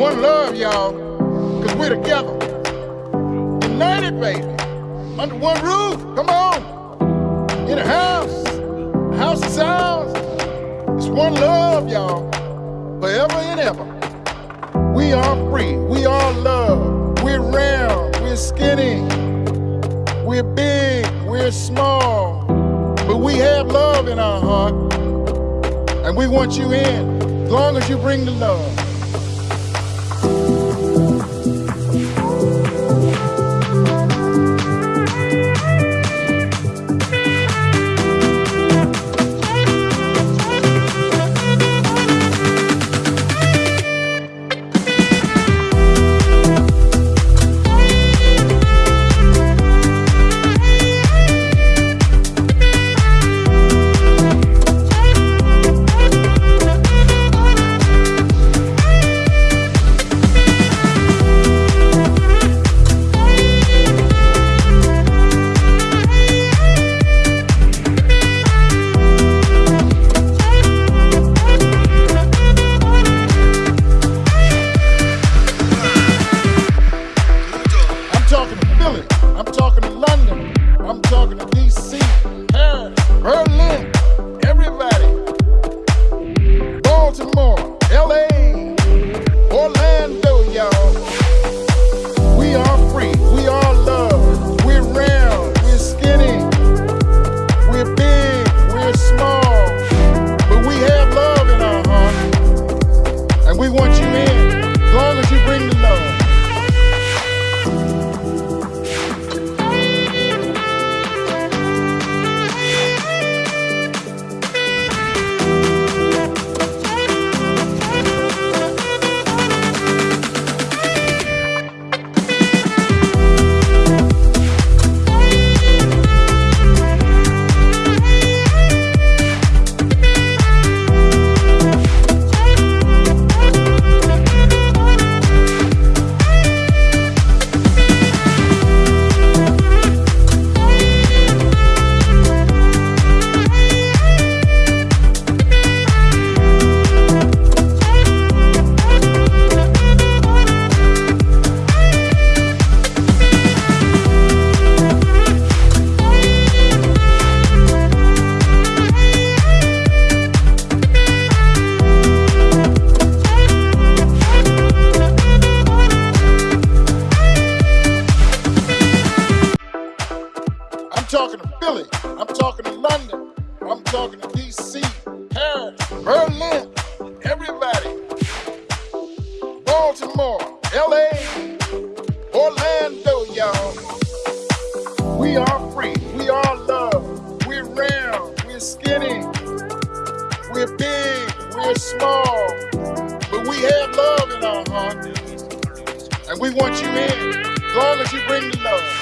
one love, y'all, because we're together. United, baby. Under one roof. Come on. In a house. House of sounds. It's one love, y'all. Forever and ever. We are free. We are love. We're round. We're skinny. We're big. We're small. But we have love in our heart. And we want you in as long as you bring the love. DC, Paris, Berlin, everybody. Baltimore, LA, Orlando, y'all. We are free. We are love. We're round. We're skinny. We're big. We're small. But we have love in our heart. And we want you in as long as you bring the love.